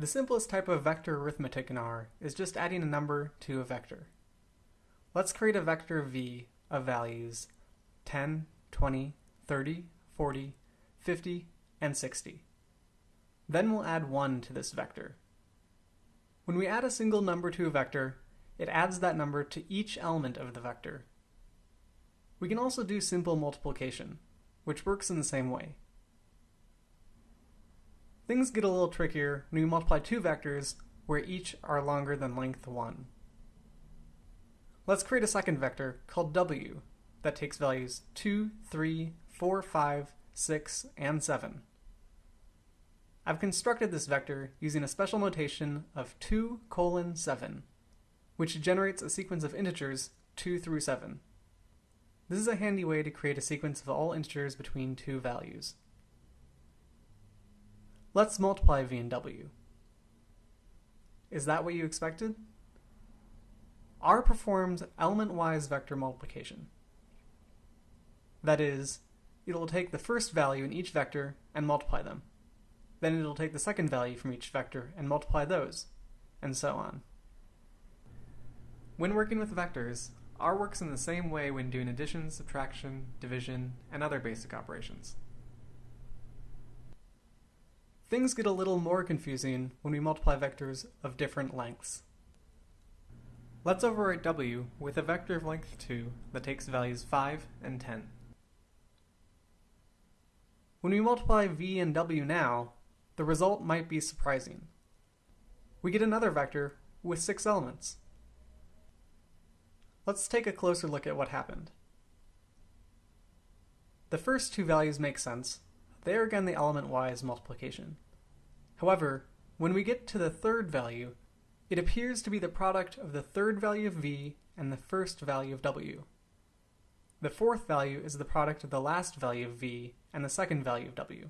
The simplest type of vector arithmetic in R is just adding a number to a vector. Let's create a vector v of values 10, 20, 30, 40, 50, and 60. Then we'll add 1 to this vector. When we add a single number to a vector, it adds that number to each element of the vector. We can also do simple multiplication, which works in the same way. Things get a little trickier when we multiply two vectors where each are longer than length 1. Let's create a second vector called w that takes values 2, 3, 4, 5, 6, and 7. I've constructed this vector using a special notation of 2 colon 7, which generates a sequence of integers 2 through 7. This is a handy way to create a sequence of all integers between two values. Let's multiply v and w. Is that what you expected? R performs element-wise vector multiplication. That is, it'll take the first value in each vector and multiply them. Then it'll take the second value from each vector and multiply those, and so on. When working with vectors, R works in the same way when doing addition, subtraction, division, and other basic operations. Things get a little more confusing when we multiply vectors of different lengths. Let's overwrite w with a vector of length 2 that takes values 5 and 10. When we multiply v and w now, the result might be surprising. We get another vector with six elements. Let's take a closer look at what happened. The first two values make sense. They are again the element-wise multiplication. However, when we get to the third value, it appears to be the product of the third value of v and the first value of w. The fourth value is the product of the last value of v and the second value of w.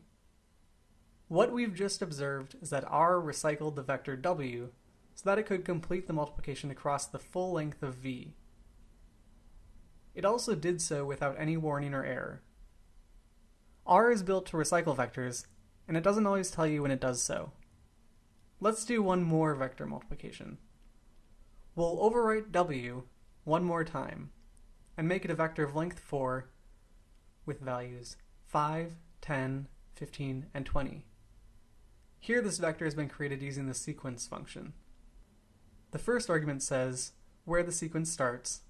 What we've just observed is that R recycled the vector W so that it could complete the multiplication across the full length of V. It also did so without any warning or error. R is built to recycle vectors, and it doesn't always tell you when it does so. Let's do one more vector multiplication. We'll overwrite W one more time, and make it a vector of length 4 with values 5, 10, 15, and 20. Here this vector has been created using the sequence function. The first argument says where the sequence starts,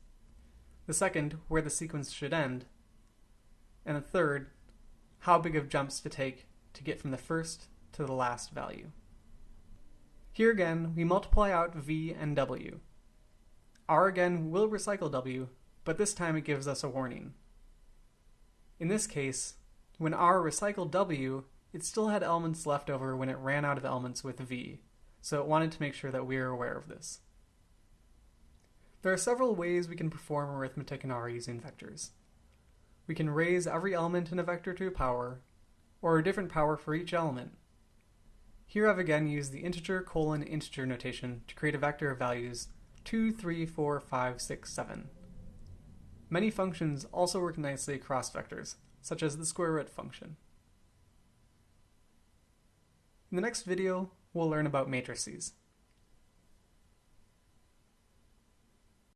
the second where the sequence should end, and the third how big of jumps to take to get from the first to the last value. Here again, we multiply out v and w. r again will recycle w, but this time it gives us a warning. In this case, when r recycled w, it still had elements left over when it ran out of elements with v, so it wanted to make sure that we are aware of this. There are several ways we can perform arithmetic in R using vectors. We can raise every element in a vector to a power, or a different power for each element. Here I've again used the integer colon integer notation to create a vector of values 2, 3, 4, 5, 6, 7. Many functions also work nicely across vectors, such as the square root function. In the next video, we'll learn about matrices.